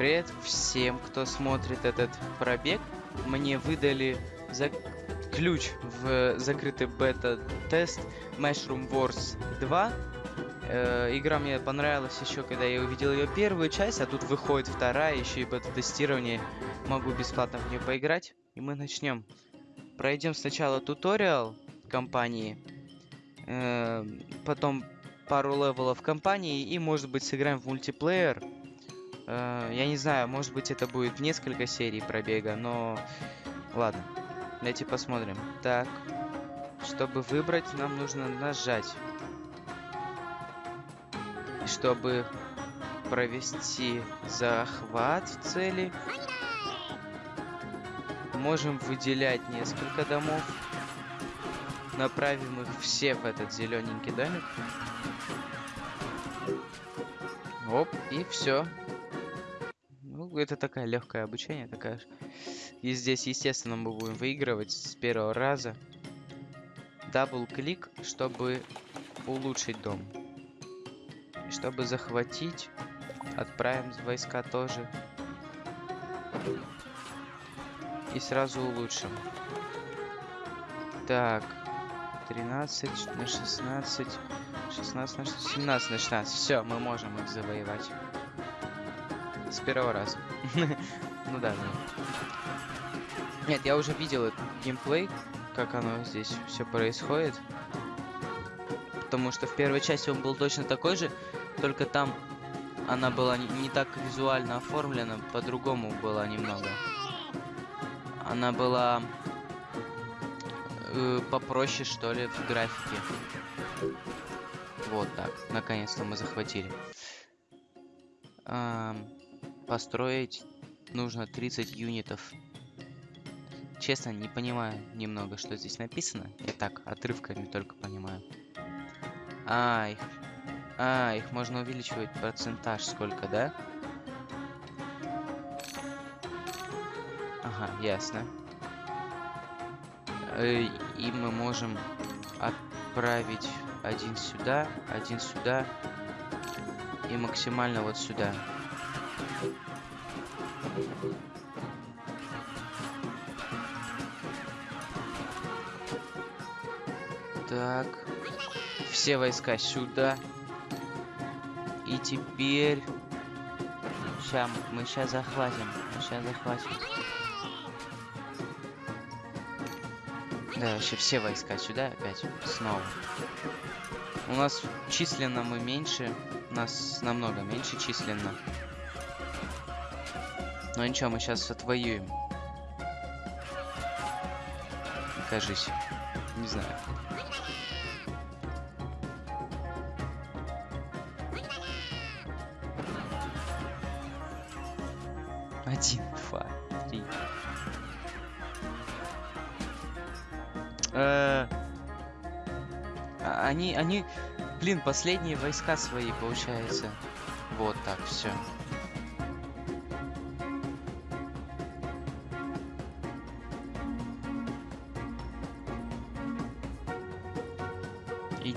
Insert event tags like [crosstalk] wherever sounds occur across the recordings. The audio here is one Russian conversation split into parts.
Привет всем, кто смотрит этот пробег. Мне выдали за... ключ в закрытый бета-тест Mushroom Wars 2. Э, игра мне понравилась еще, когда я увидел ее первую часть, а тут выходит вторая, еще и бета-тестирование. Могу бесплатно в нее поиграть. И мы начнем. Пройдем сначала туториал компании, э, потом пару level ов компании и, может быть, сыграем в мультиплеер. Э, я не знаю, может быть это будет несколько серий пробега, но ладно. Давайте посмотрим. Так, чтобы выбрать, нам нужно нажать. И чтобы провести захват в цели, можем выделять несколько домов. Направим их все в этот зелененький домик. Оп, и все. Ну, это такая легкое обучение, такая. И здесь, естественно, мы будем выигрывать с первого раза. Дабл-клик, чтобы улучшить дом. И чтобы захватить, отправим войска тоже. И сразу улучшим. Так, 13 на 16, 16 на 17 на 16. Все, мы можем их завоевать. С первого раза. [laughs] ну да, да. Нет, я уже видел этот геймплей, как оно здесь все происходит. Потому что в первой части он был точно такой же, только там она была не, не так визуально оформлена, по-другому была немного. Она была э, попроще, что ли, в графике. Вот так. Наконец-то мы захватили. Эм, построить нужно 30 юнитов. Честно, не понимаю немного, что здесь написано. Я так, отрывками только понимаю. А, их... А, их можно увеличивать процентаж сколько, да? Ага, ясно. Э, и мы можем отправить один сюда, один сюда и максимально вот сюда. Так. Все войска сюда. И теперь... Сейчас, мы сейчас захватим. Сейчас захватим. Да, вообще все войска сюда опять. Снова. У нас численно мы меньше. Нас намного меньше численно. Но ничего, мы сейчас отвоюем. Кажись. Не знаю. Один, два, три. Э, а, они, они, блин, последние войска свои, получается. Вот так, все.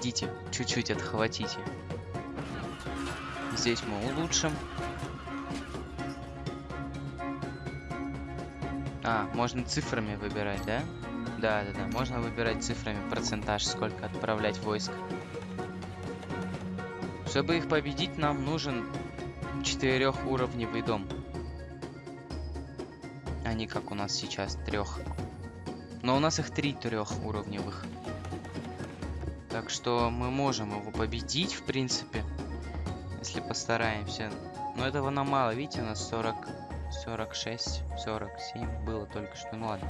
Идите, чуть-чуть отхватите. Здесь мы улучшим. А, можно цифрами выбирать, да? Да, да, да. Можно выбирать цифрами процентаж, сколько отправлять войск. Чтобы их победить, нам нужен четырехуровневый дом. А не как у нас сейчас трех. Но у нас их три трехуровневых. Так что мы можем его победить, в принципе. Если постараемся. Но этого нам мало. Видите, у нас 40 46, 47 было только что. Ну ладно,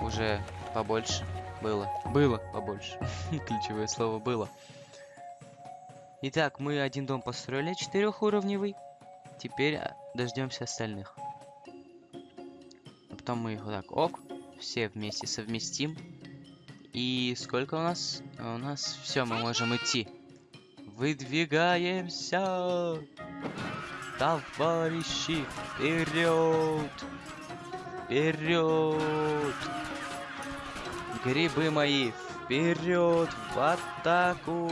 уже побольше было. Было побольше. [laughs] Ключевое слово было. Итак, мы один дом построили четырехуровневый. Теперь а, дождемся остальных. А потом мы их вот так, ок, все вместе совместим. И сколько у нас? У нас все, мы можем идти. Выдвигаемся! Товарищи, вперед! Вперед! Грибы мои, вперед! В атаку!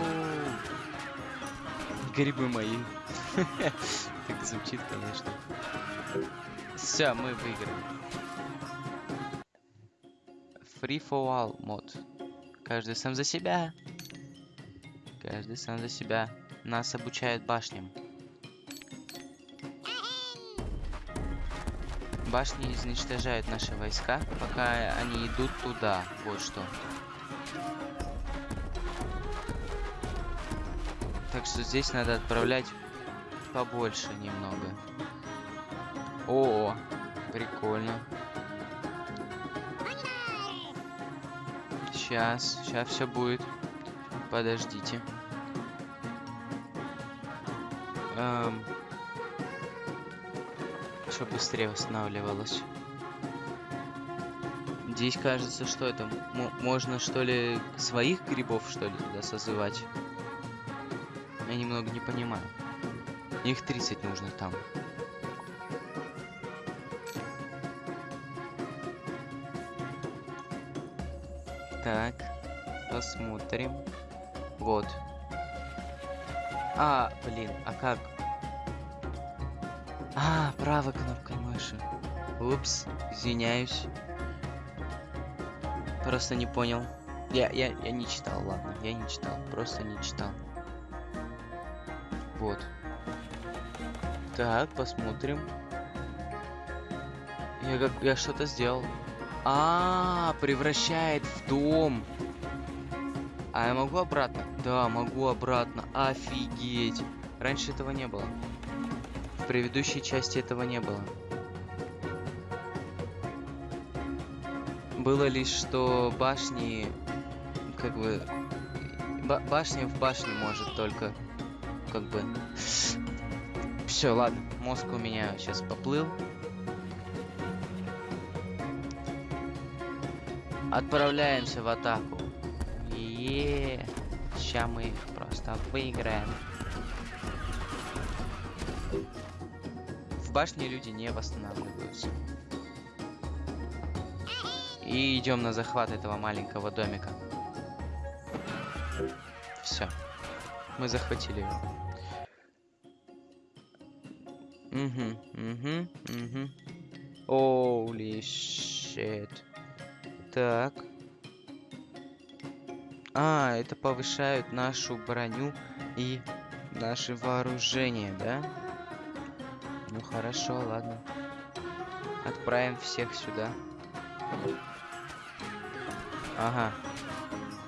Грибы мои. [laughs] Так звучит, конечно. Все, мы выиграли. Free for all мод. Каждый сам за себя. Каждый сам за себя. Нас обучают башням. Башни изничтожают наши войска, пока они идут туда. Вот что. Так что здесь надо отправлять побольше немного. О, прикольно. Сейчас, сейчас все будет. Подождите. Эм, что быстрее восстанавливалось. Здесь кажется, что это можно что ли своих грибов что ли туда созывать. Я немного не понимаю. Их 30 нужно там. Так, посмотрим. Вот. А, блин, а как? А, правой кнопкой мыши. Упс, извиняюсь. Просто не понял. Я, я, я не читал, ладно, я не читал, просто не читал. Вот. Так, посмотрим. Я как я что-то сделал. А, превращает в дом. А я могу обратно? Да, могу обратно. Офигеть. Раньше этого не было. В предыдущей части этого не было. Было лишь, что башни, как бы, ба башня в башне может только, как бы. [sighs] Все, ладно, мозг у меня сейчас поплыл. Отправляемся в атаку. Е, сейчас мы их просто выиграем. В башне люди не восстанавливаются. И идем на захват этого маленького домика. Все. Мы захватили его. Угу, угу, угу. Оули shit. Так. А, это повышают нашу броню и наше вооружение, да? Ну хорошо, ладно. Отправим всех сюда. Ага.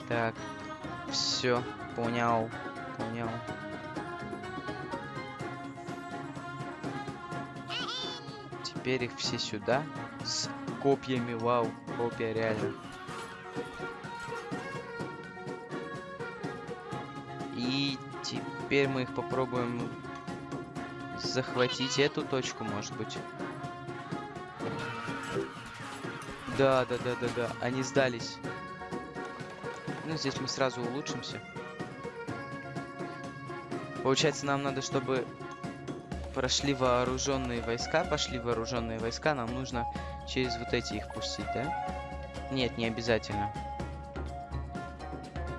Так. Все, понял. Понял. Теперь их все сюда. С копьями, вау. Копья реально. И теперь мы их попробуем захватить эту точку, может быть. Да, да, да, да, да. Они сдались. Ну, здесь мы сразу улучшимся. Получается, нам надо, чтобы прошли вооруженные войска, пошли вооруженные войска, нам нужно через вот эти их пустить, да? Нет, не обязательно.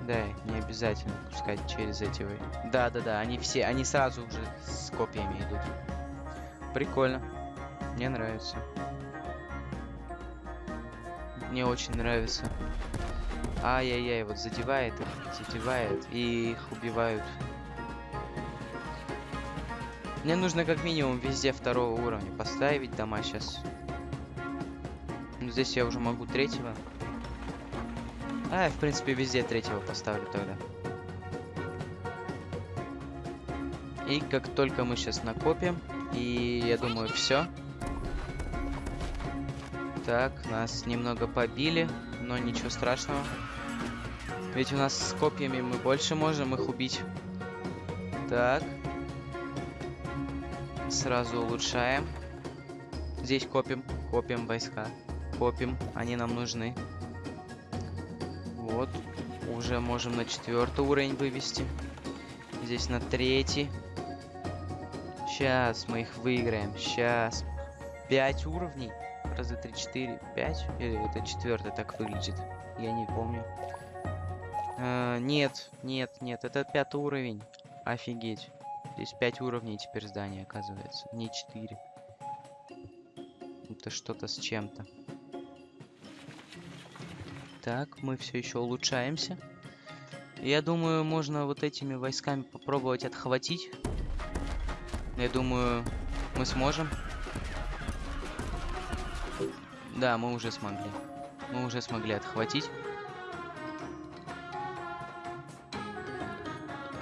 Да, не обязательно пускать через эти вы. Да, да, да, они все, они сразу уже с копьями идут. Прикольно. Мне нравится. Мне очень нравится. Ай-яй-яй, вот задевает их, задевает, и их убивают. Мне нужно как минимум везде второго уровня поставить дома сейчас. Здесь я уже могу третьего. А, в принципе, везде третьего поставлю тогда. И как только мы сейчас накопим, и я думаю, все. Так, нас немного побили, но ничего страшного. Ведь у нас с копьями мы больше можем их убить. Так. Сразу улучшаем. Здесь копим, копим войска. Копим, они нам нужны. Вот, уже можем на четвертый уровень вывести. Здесь на третий. Сейчас мы их выиграем. Сейчас. Пять уровней. Раз, два, три, четыре, пять. Или это четвертый так выглядит? Я не помню. А, нет, нет, нет. Это пятый уровень. Офигеть. Здесь 5 уровней теперь здания, оказывается. Не 4. Это что-то с чем-то. Так, мы все еще улучшаемся. Я думаю, можно вот этими войсками попробовать отхватить. Я думаю, мы сможем. Да, мы уже смогли. Мы уже смогли отхватить.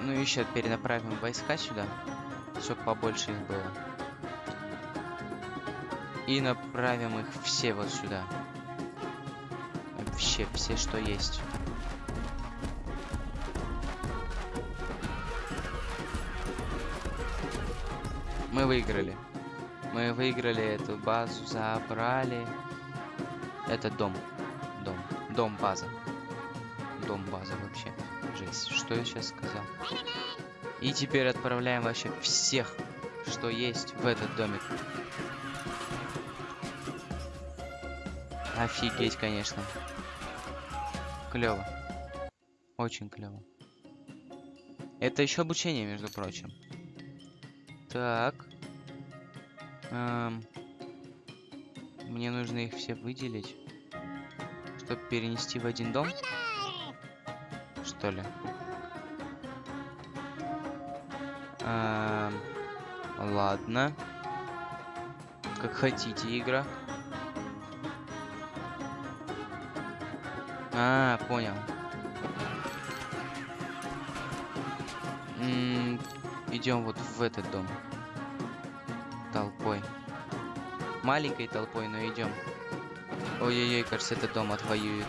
Ну, еще перенаправим войска сюда, чтобы побольше их было. И направим их все вот сюда. Вообще, все, что есть. Мы выиграли. Мы выиграли эту базу, забрали. Это дом. Дом. Дом база. Дом база вообще. Жесть. Что я сейчас сказал? И теперь отправляем вообще всех, что есть в этот домик. Офигеть, конечно. Клево. Очень клево. Это еще обучение, между прочим. Так. Эм, мне нужно их все выделить, чтобы перенести в один дом. Что ли? Эм, ладно. Как хотите, игра. А, понял. Идем вот в этот дом. Толпой. Маленькой толпой, но идем. Ой-ой-ой, кажется, этот дом отвоюет.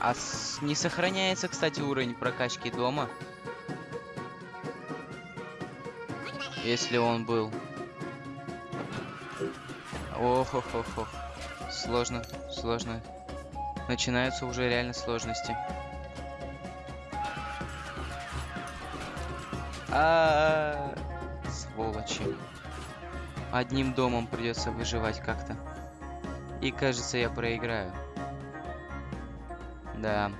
А с... не сохраняется, кстати, уровень прокачки дома. Если он был. Ох-ох-ох-ох. Сложно, сложно. Начинаются уже реально сложности. А, -а, -а, сволочи. Одним домом придется выживать как-то. И кажется, я проиграю. Да.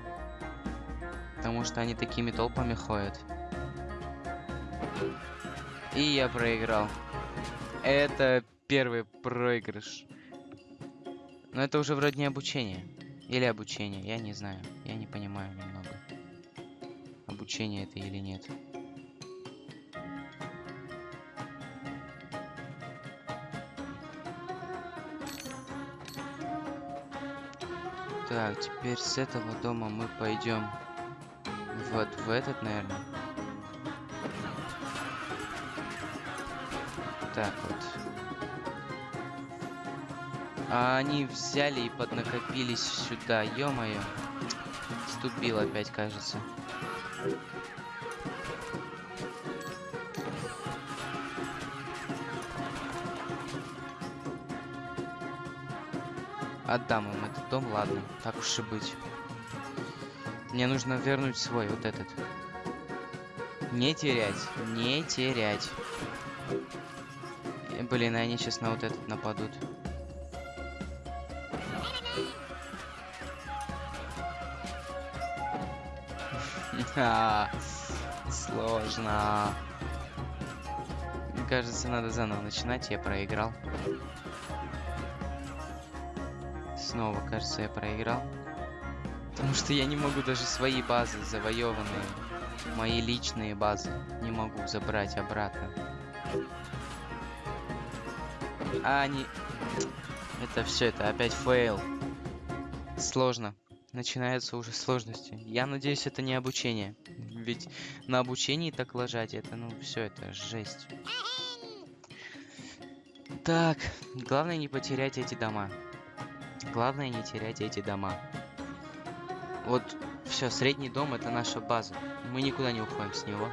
Потому что они такими толпами ходят. И я проиграл. Это первый проигрыш. Но это уже вроде не обучение. Или обучение, я не знаю. Я не понимаю немного. Обучение это или нет. Так, теперь с этого дома мы пойдем вот в этот, наверное. Так вот. А они взяли и поднакопились сюда. Ё-моё. Ступил опять, кажется. Отдам им этот дом, ладно. Так уж и быть. Мне нужно вернуть свой, вот этот. Не терять, не терять. Блин, они сейчас на вот этот нападут. [laughs] Сложно. Кажется, надо заново начинать. Я проиграл. Снова, кажется, я проиграл. Потому что я не могу даже свои базы завоеванные, мои личные базы, не могу забрать обратно. А они... Это все, это опять фейл. Сложно начинаются уже сложности. Я надеюсь, это не обучение. Ведь на обучении так лажать, это, ну, все, это жесть. Так, главное не потерять эти дома. Главное не терять эти дома. Вот, все, средний дом это наша база. Мы никуда не уходим с него.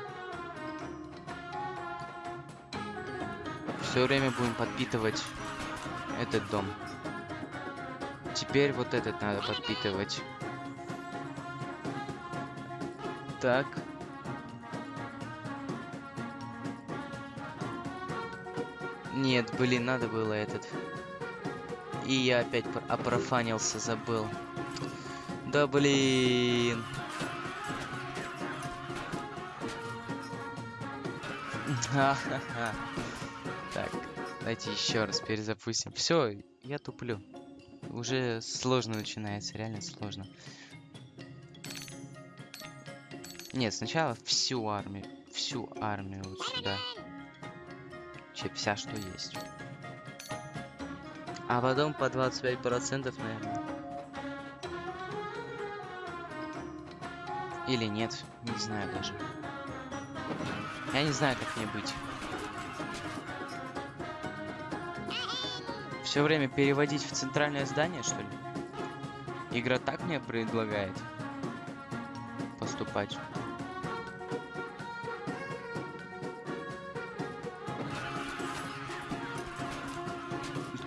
Все время будем подпитывать этот дом. Теперь вот этот надо подпитывать. Так. Нет, блин, надо было этот. И я опять опрофанился, забыл. Да блин. Так, давайте еще раз перезапустим. Все, я туплю. Уже сложно начинается, реально сложно. Нет, сначала всю армию, всю армию вот сюда. Че, вся, что есть. А потом по 25%, наверное. Или нет, не знаю даже. Я не знаю, как мне быть. Все время переводить в центральное здание, что ли? Игра так мне предлагает поступать.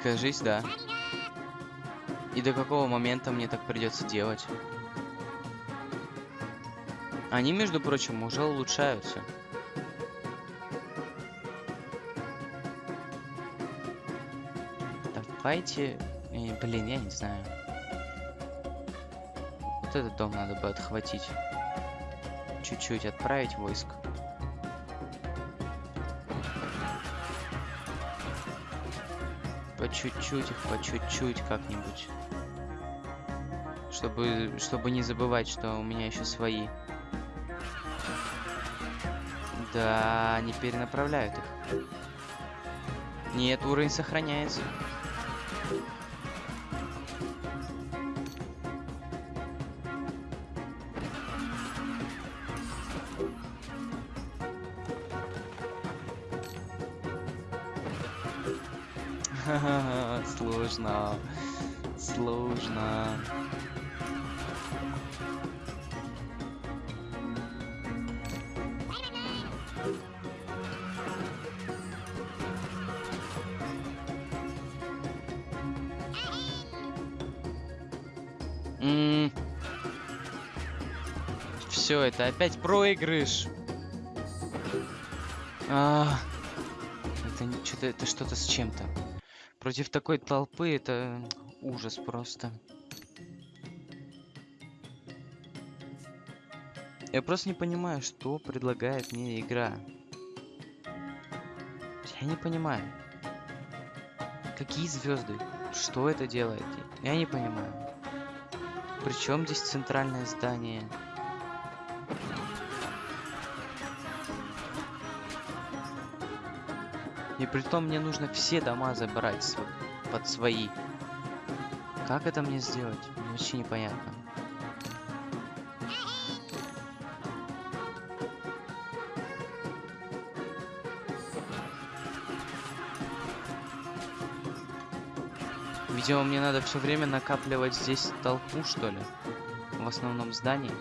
Кажись, да. И до какого момента мне так придется делать? Они, между прочим, уже улучшаются. Давайте... э, блин, я не знаю. Вот этот дом надо бы отхватить. Чуть-чуть отправить войск. Чуть-чуть их, по чуть-чуть как-нибудь. Чтобы, чтобы не забывать, что у меня еще свои. Да, они перенаправляют их. Нет, уровень сохраняется. [laughs] Сложно. Сложно. Все, это опять проигрыш. А, это что-то, это что-то с чем-то. Против такой толпы это ужас просто. Я просто не понимаю, что предлагает мне игра. Я не понимаю. Какие звезды? Что это делает? Я не понимаю. Причем здесь центральное здание? И при том мне нужно все дома забрать под свои. Как это мне сделать? Мне вообще непонятно. Видимо, мне надо все время накапливать здесь толпу, что ли? В основном здании.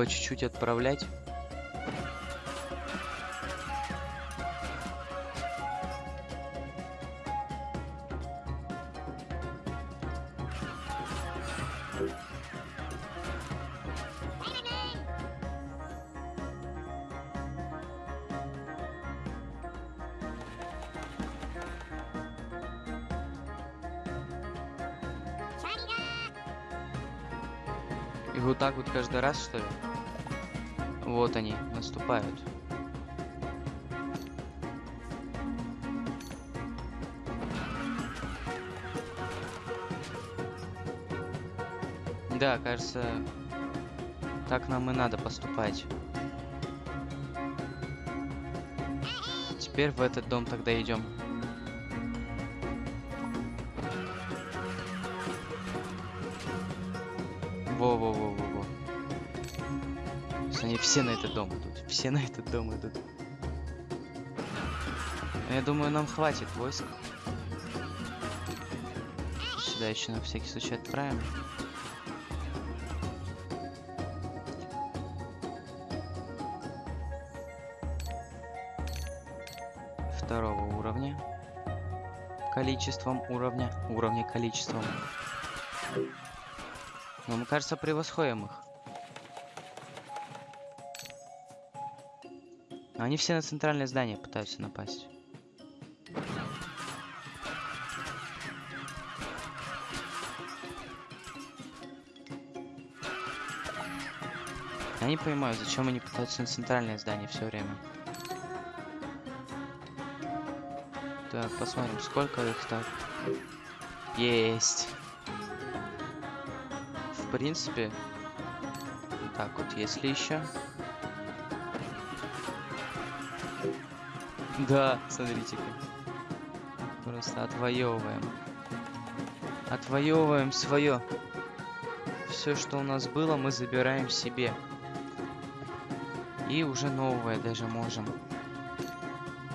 По чуть-чуть отправлять. И вот так вот каждый раз, что ли? Нам и надо поступать. Теперь в этот дом тогда идем. Во-во-во-во-во. Они все на этот дом идут. Все на этот дом идут. Но я думаю, нам хватит войск. Сюда еще на всякий случай отправим. количеством уровня, уровня количеством. Ну, Но мы, кажется, превосходим их. Они все на центральное здание пытаются напасть. Я не понимаю, зачем они пытаются на центральное здание все время. Так, посмотрим, сколько их так. Есть. В принципе, так вот, если еще. Да, смотрите-ка. Просто отвоевываем. Отвоевываем свое. Все, что у нас было, мы забираем себе. И уже новое даже можем.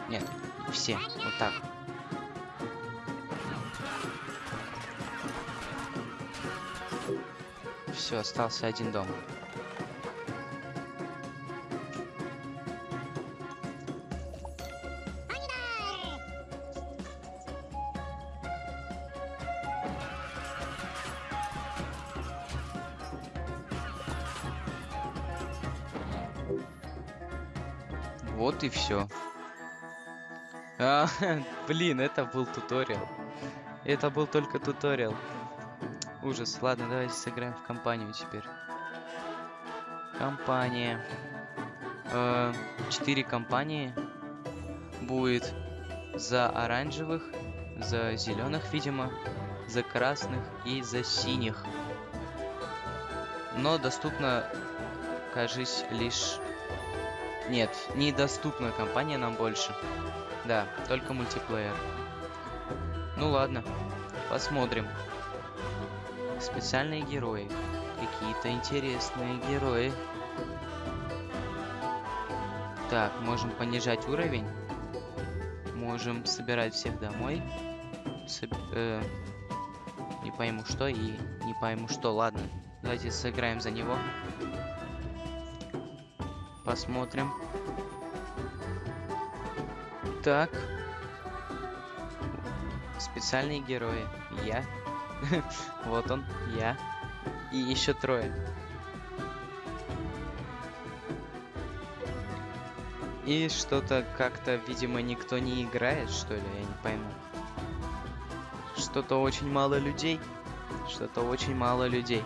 Нет, все. Вот так. Все, остался один дом. Вот и все. А, [laughs] блин, это был туториал. Это был только туториал. Ужас. Ладно, давайте сыграем в компанию теперь. Компания. Э, Четыре компании будет за оранжевых, за зеленых, видимо, за красных и за синих. Но доступно, кажись, лишь... Нет, недоступна компания нам больше. Да, только мультиплеер. Ну ладно, посмотрим. Специальные герои. Какие-то интересные герои. Так, можем понижать уровень. Можем собирать всех домой. Соб- э, не пойму что и не пойму что. Ладно, давайте сыграем за него. Посмотрим. Так. Специальные герои. Я. [laughs] Вот он, я. И еще трое. И что-то как-то, видимо, никто не играет, что ли, я не пойму. Что-то очень мало людей. Что-то очень мало людей.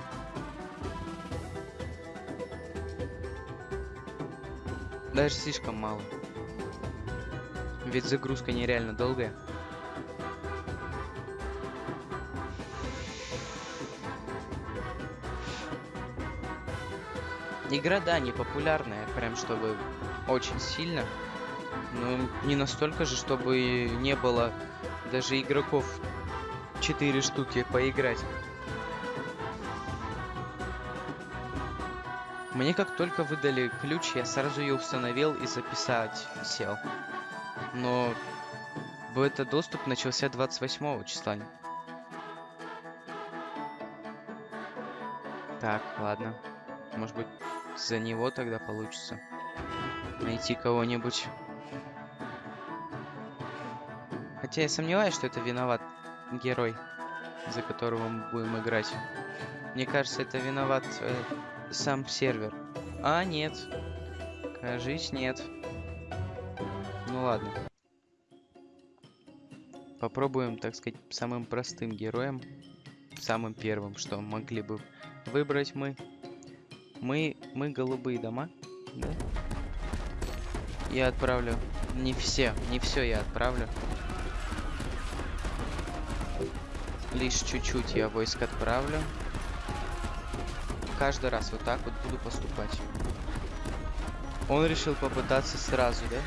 Даже слишком мало. Ведь загрузка нереально долгая. Игра, да, не популярная, прям чтобы очень сильно. Но не настолько же, чтобы не было даже игроков 4 штуки поиграть. Мне как только выдали ключ, я сразу ее установил и записать сел. Но бета-доступ начался 28 числа. Так, ладно. Может быть, за него тогда получится найти кого-нибудь. Хотя я сомневаюсь, что это виноват герой, за которого мы будем играть. Мне кажется, это виноват э, сам сервер. А, нет. Кажись, нет. Ну ладно. Попробуем, так сказать, самым простым героем. Самым первым, что могли бы выбрать мы. Мы, мы голубые дома, да? Я отправлю. Не все, не все я отправлю. Лишь чуть-чуть я войск отправлю. Каждый раз вот так вот буду поступать. Он решил попытаться сразу, да?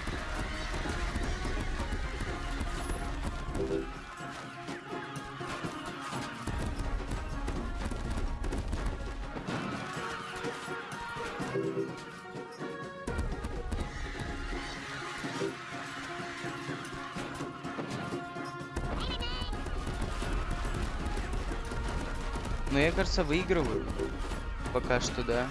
Кажется, выигрываю. Пока что, да.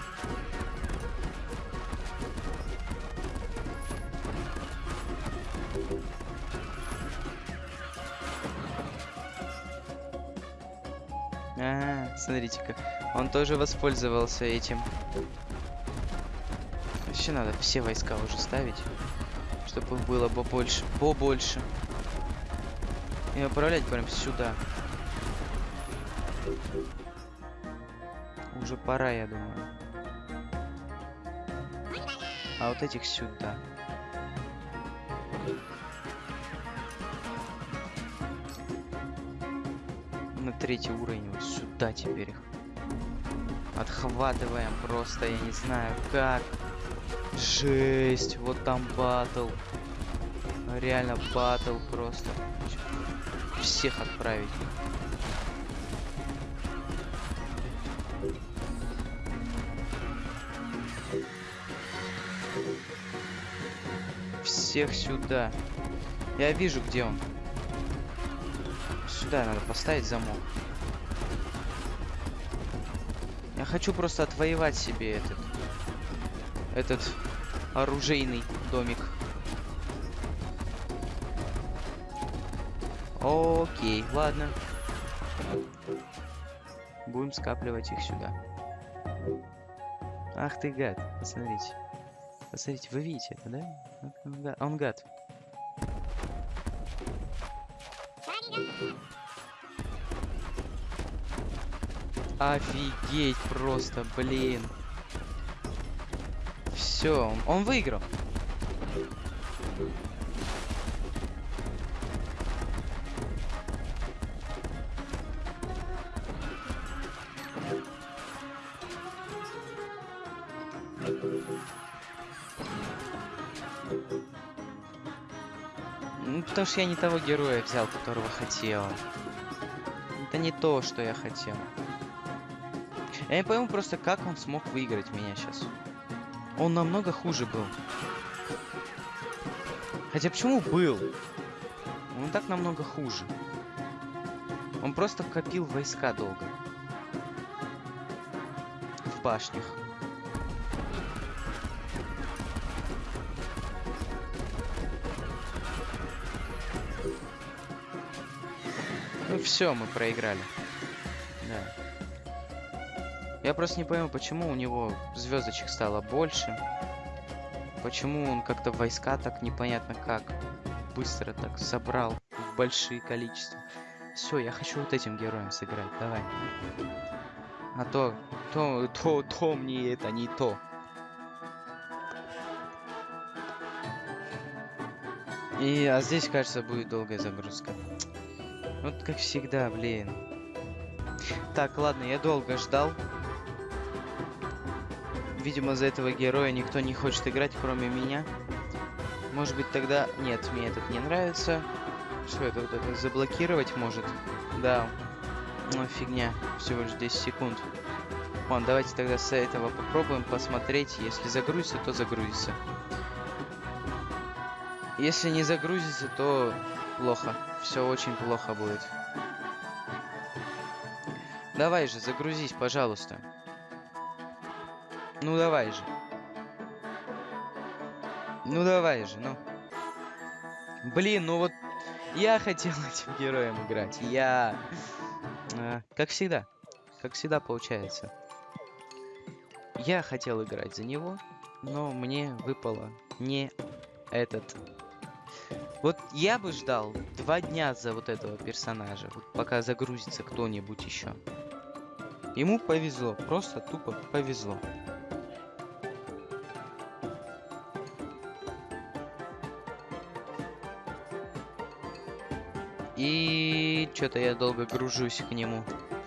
А, смотрите-ка. Он тоже воспользовался этим. Вообще надо все войска уже ставить. Чтобы их было побольше. Побольше. И отправлять прям сюда. Пора, я думаю. а вот этих сюда. На третий уровень вот сюда теперь их. Отхватываем просто, я не знаю как. Жесть, вот там батл. Реально батл просто. Всех отправить. Всех сюда. Я вижу, где он. Сюда надо поставить замок. Я хочу просто отвоевать себе этот... Этот оружейный домик. Окей, ладно. Будем скапливать их сюда. Ах ты гад, посмотрите. Посмотрите, вы видите это, да? Он гад. Офигеть просто, блин. Все, он, выиграл. Ну, потому что я не того героя взял, которого хотел. Это не то, что я хотел. Я не пойму просто, как он смог выиграть меня сейчас. Он намного хуже был. Хотя почему был? Он так намного хуже. Он просто копил войска долго. В башнях. Все, мы проиграли. Да. Я просто не пойму, почему у него звездочек стало больше. Почему он как-то войска так непонятно как быстро так собрал в большие количества. Все, я хочу вот этим героем сыграть. Давай. А то, то, то, то мне это не то. И, а здесь, кажется, будет долгая загрузка. Вот как всегда, блин. Так, ладно, я долго ждал. Видимо, за этого героя никто не хочет играть, кроме меня. Может быть, тогда... Нет, мне этот не нравится. Что это вот это? Заблокировать может? Да. Ну, фигня. Всего лишь 10 секунд. Ладно, давайте тогда с этого попробуем посмотреть. Если загрузится, то загрузится. Если не загрузится, то плохо. Все очень плохо будет. Давай же, загрузись, пожалуйста. Ну давай же. Ну давай же, ну. Блин, ну вот я хотел [laughs] этим героем играть. Я... А, как всегда. Как всегда получается. Я хотел играть за него, но мне выпало не этот вот я бы ждал два дня за вот этого персонажа, вот пока загрузится кто-нибудь еще. Ему повезло, просто тупо повезло. И что-то я долго гружусь к нему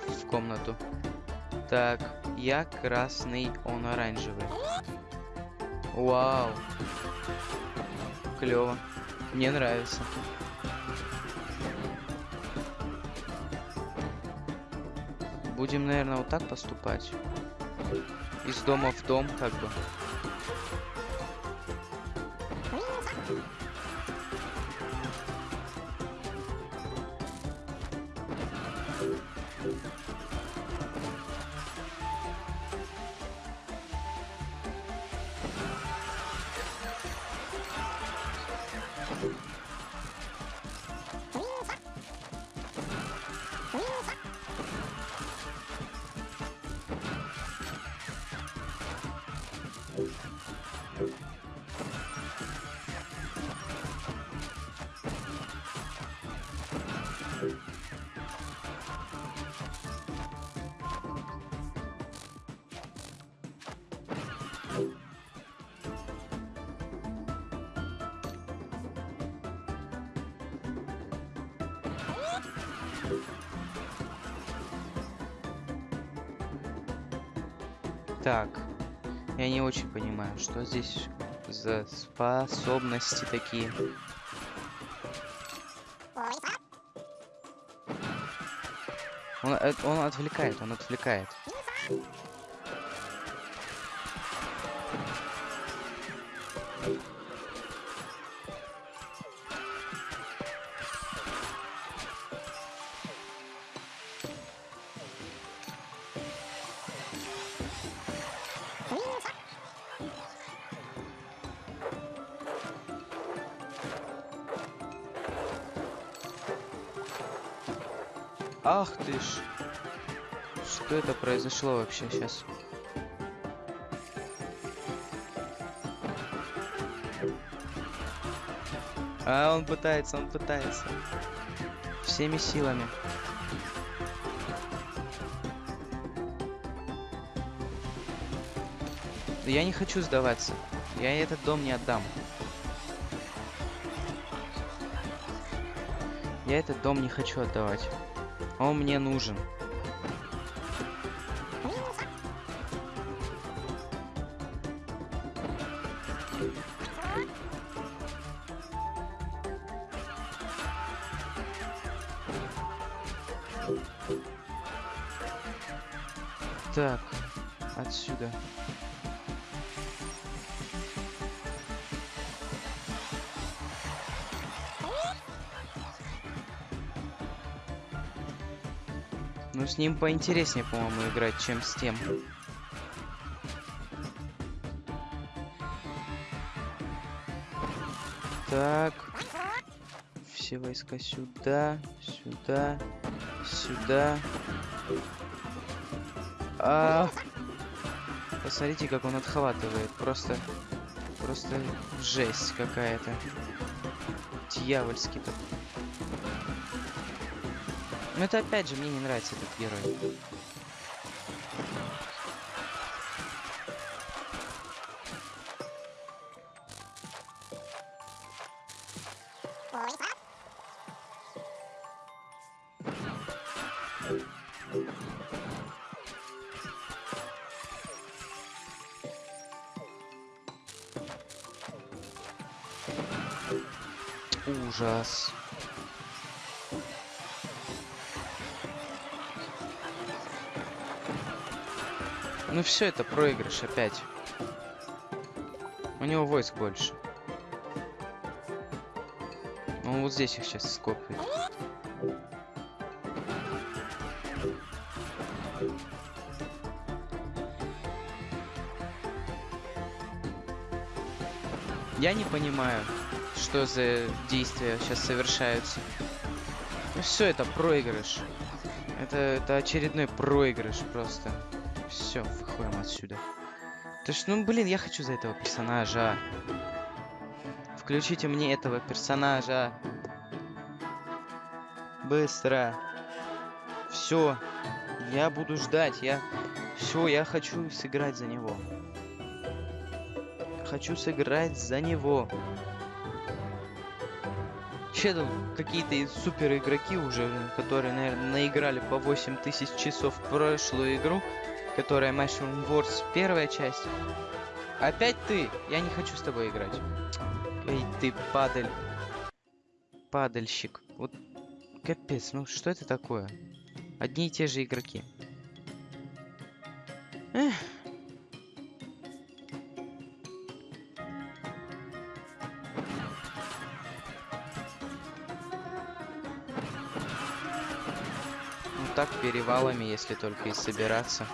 в комнату. Так, я красный, он оранжевый. Вау. Клево. Мне нравится. Будем, наверное, вот так поступать. Из дома в дом, как бы. Так. Я не очень понимаю, что здесь за способности такие. Он, э, он отвлекает, он отвлекает. Произошло вообще сейчас? А, он пытается, он пытается. Всеми силами. Я не хочу сдаваться. Я этот дом не отдам. Я этот дом не хочу отдавать. Он мне нужен. С ним поинтереснее, по-моему, играть, чем с тем. Так. Все войска сюда, сюда, сюда. А, посмотрите, как он отхватывает. Просто, просто жесть какая-то. Дьявольский так. Но это опять же мне не нравится этот герой. Ужас. Ну все, это проигрыш опять. У него войск больше. Он вот здесь их сейчас скопит. Я не понимаю, что за действия сейчас совершаются. Ну все, это проигрыш. Это, это очередной проигрыш просто. Все, выходим отсюда. То есть, ну блин, я хочу за этого персонажа. Включите мне этого персонажа. Быстро. Все. Я буду ждать. Я. Все, я хочу сыграть за него. Хочу сыграть за него. Че тут какие-то супер игроки уже, которые, наверное, наиграли по 8000 часов в прошлую игру, которая Mushroom Wars первая часть. Опять ты? Я не хочу с тобой играть. Эй, ты падаль. Падальщик. Вот капец, ну что это такое? Одни и те же игроки. Эх. Ну так перевалами, если только и собираться.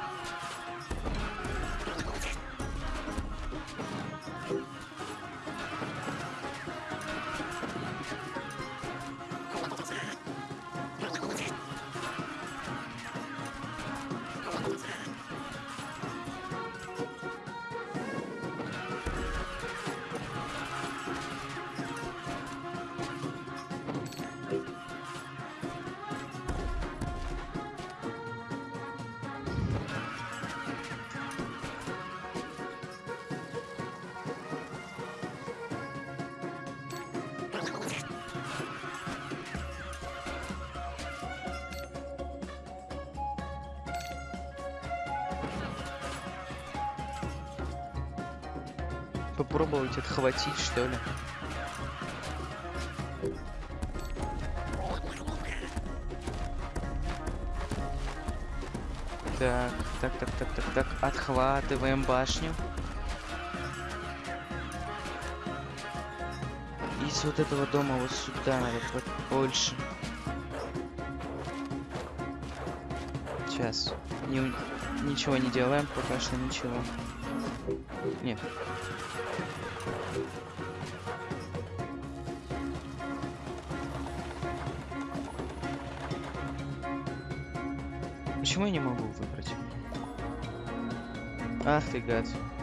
Попробовать отхватить, что ли. Так, так, так, так, так, так. Отхватываем башню. Из вот этого дома вот сюда надо больше. Сейчас. Не, ничего не делаем, пока что ничего. Нет. Ах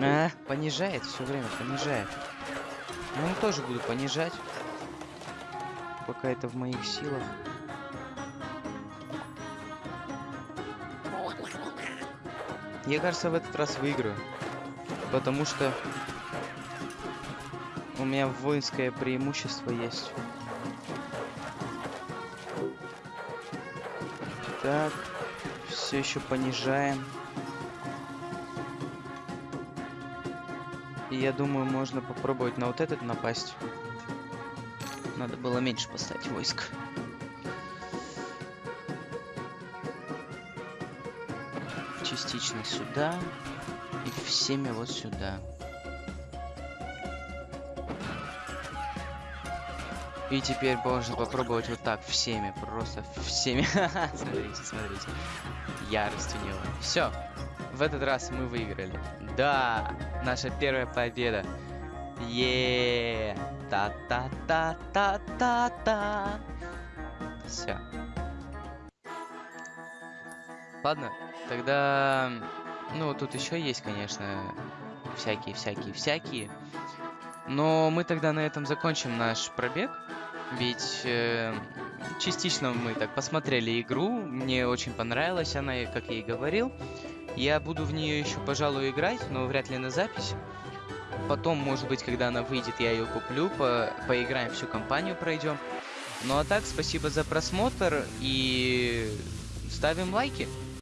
А, понижает все время, понижает. Ну, тоже буду понижать. Пока это в моих силах. Я, кажется, в этот раз выиграю. Потому что у меня воинское преимущество есть. Так, все еще понижаем. И я думаю, можно попробовать на вот этот напасть. Надо было меньше поставить войск. Частично сюда. И всеми вот сюда. И теперь можно попробовать вот так всеми, просто всеми. [laughs] смотрите, смотрите. Ярость у него. Все. В этот раз мы выиграли. Да, наша первая победа. Е, та та та та та та. Все. Ладно, тогда, ну тут еще есть, конечно, всякие, всякие, всякие. Но мы тогда на этом закончим наш пробег. Ведь э, частично мы так посмотрели игру, мне очень понравилась она, как я и говорил. Я буду в нее еще, пожалуй, играть, но вряд ли на запись. Потом, может быть, когда она выйдет, я ее куплю, по поиграем, всю кампанию пройдем. Ну а так, спасибо за просмотр и ставим лайки.